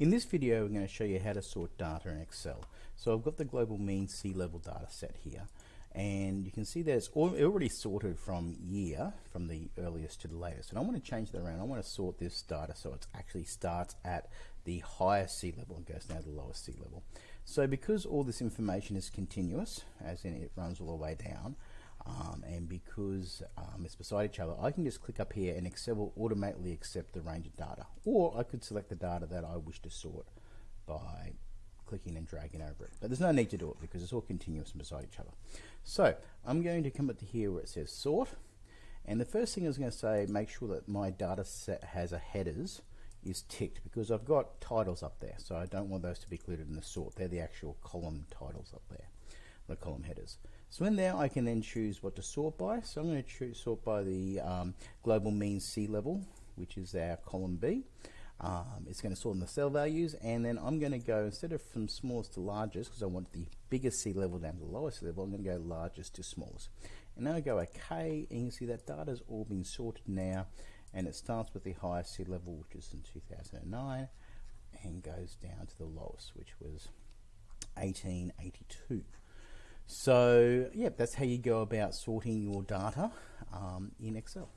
In this video, I'm going to show you how to sort data in Excel. So I've got the global mean sea level data set here, and you can see that it's already sorted from year, from the earliest to the latest. And I want to change that around. I want to sort this data so it actually starts at the highest sea level and goes down to the lowest sea level. So because all this information is continuous, as in it runs all the way down, um, and because um, it's beside each other, I can just click up here and Excel will automatically accept the range of data. Or I could select the data that I wish to sort by clicking and dragging over it. But there's no need to do it because it's all continuous and beside each other. So I'm going to come up to here where it says sort. And the first thing I was going to say, make sure that my data set has a headers is ticked because I've got titles up there. So I don't want those to be included in the sort. They're the actual column titles up there, the column headers. So in there I can then choose what to sort by. So I'm going to choose sort by the um, global mean sea level, which is our column B. Um, it's going to sort in the cell values and then I'm going to go instead of from smallest to largest because I want the biggest sea level down to the lowest level I'm going to go largest to smallest and now I go OK and you can see that data's all been sorted now and it starts with the highest sea level which is in 2009 and goes down to the lowest which was 1882 so, yeah, that's how you go about sorting your data um, in Excel.